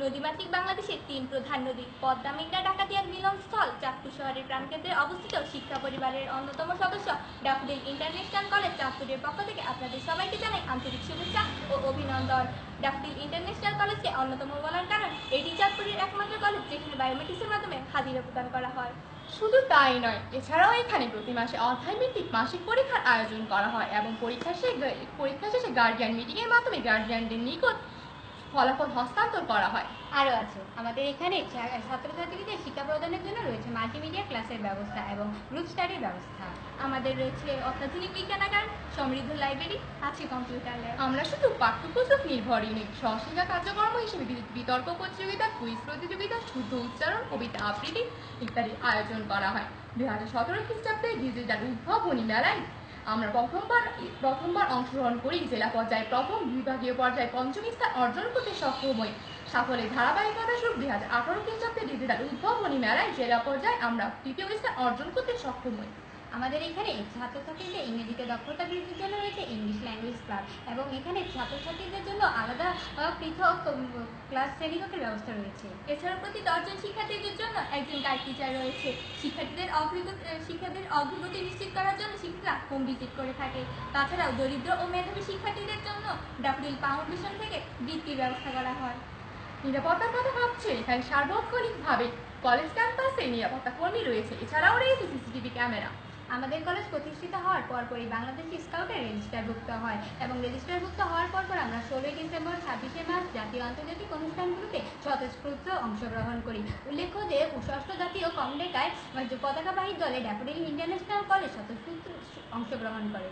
নদীমাতৃক বাংলাদেশের তিন প্রধান নদী, পদ্মা ডাকাতিয়ার মিলনস্থল চাঁদপুর শহরের প্রাণকেন্দ্রে অবস্থিত শিক্ষা পরিবারের অন্যতম সদস্য ড্যাফোডিল ইন্টারন্যাশনাল কলেজ চাঁদপুরের পক্ষ থেকে আপনাদের সবাইকে জানাই আন্তরিক শুভেচ্ছা ও অভিনন্দন। ড্যাফোডিল ইন্টারন্যাশনাল কলেজকে অন্যতম বলার কারণ এটি চাঁদপুরের একমাত্র কলেজ যেখানে বায়োমেট্রিক্সের মাধ্যমে হাজিরা প্রদান করা হয়। শুধু তাই নয়, এছাড়াও এখানে প্রতি মাসে অধ্যায়ভিত্তিক মাসিক পরীক্ষার আয়োজন করা হয় এবং পরীক্ষা শেষে পরীক্ষা শেষে গার্ডিয়ান মিটিংয়ের মাধ্যমে গার্ডিয়ানদের নিকট ফলাফল হস্তান্তর করা হয়। আরও আছে। আমাদের এখানে ছাত্রছাত্রীদের শিক্ষা প্রদানের জন্য রয়েছে মাল্টিমিডিয়া ক্লাসের ব্যবস্থা এবং গ্রুপ স্টাডির ব্যবস্থা। আমাদের রয়েছে অত্যাধুনিক বিজ্ঞানাগার সমৃদ্ধ লাইব্রেরি আছে কম্পিউটার ল্যাব আমরা শুধু পাঠ্যপুস্তক নির্ভর নই সহশিক্ষা কার্যক্রম হিসেবে বিতর্ক প্রতিযোগিতা কুইজ প্রতিযোগিতা শুদ্ধ উচ্চারণ কবিতা আবৃত্তি ইত্যাদি আয়োজন করা হয়। দুই হাজার সতেরো খ্রিস্টাব্দে ডিজিটাল উদ্ভাবনী মেলায় আমরা প্রথমবার প্রথমবার অংশগ্রহণ করি। জেলা পর্যায়ে প্রথম বিভাগীয় পর্যায়ে পঞ্চম স্থান অর্জন করতে সক্ষম হই। সাফল্যের ধারাবাহিকতা স্বরূপ দুই হাজার আঠারো খ্রিস্টাব্দে ডিজিটাল উদ্ভাবনী মেলায় জেলা পর্যায়ে আমরা তৃতীয় স্থান অর্জন করতে সক্ষম হই। আমাদের এখানে ছাত্রছাত্রীদের ইংরেজিতে দক্ষতা বৃদ্ধির জন্য রয়েছে ইংলিশ ল্যাঙ্গুয়েজ ক্লাব এবং এখানে ছাত্রছাত্রীদের জন্য আলাদা পৃথক ক্লাস শ্রেণীকক্ষের ব্যবস্থা রয়েছে। এছাড়াও প্রতি দশজন শিক্ষার্থীদের জন্য একজন গাইড টিচার রয়েছে। শিক্ষার্থীদের অগ্রগতি শিক্ষার্থীদের অগ্রগতি নিশ্চিত করার জন্য শিক্ষকরা হোম ভিজিট করে থাকে। তাছাড়াও দরিদ্র ও মেধাবী শিক্ষার্থীদের জন্য ডাফডিল ফাউন্ডেশন থেকে বৃত্তির ব্যবস্থা করা হয়। নিরাপত্তার কথা ভাবছে, এখানে সার্বক্ষণিকভাবে কলেজ ক্যাম্পাসে নিরাপত্তা কর্মী রয়েছে। এছাড়াও রয়েছে সিসিটিভি ক্যামেরা আমাদের কলেজ প্রতিষ্ঠিত হওয়ার পরপরই বাংলাদেশ স্কাউটের রেজিস্টারভুক্ত হয় এবং রেজিস্টারভুক্ত হওয়ার পরপর আমরা ষোলোই ডিসেম্বর, ছাব্বিশে মার্চ জাতীয় আন্তর্জাতিক অনুষ্ঠানগুলোতে স্বতঃস্ফূর্ত অংশগ্রহণ করি। উল্লেখ্য যে, ষষ্ঠ জাতীয় কমডেকায় পতাকাবাহী দলে ড্যাফোডিল ইন্টারন্যাশনাল কলেজ স্বতঃস্ফূর্ত অংশগ্রহণ করে।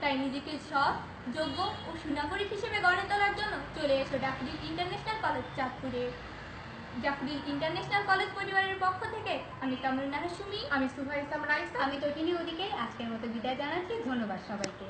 তাই নিজেকে সৎ, যোগ্য ও সুনাগরিক হিসেবে গড়ে তোলার জন্য চলে এসো ডাফডিল ইন্টারন্যাশনাল কলেজ চাঁদপুরে। ডাফডিল ইন্টারন্যাশনাল কলেজ পরিবারের পক্ষ থেকে, আমি তামিলনাড়ু সুমি, আমি সুভা ইসলাম রাইস আমি তটিনী ওদিকে, আজকের মতো বিদায় জানাচ্ছি, ধন্যবাদ সবাইকে।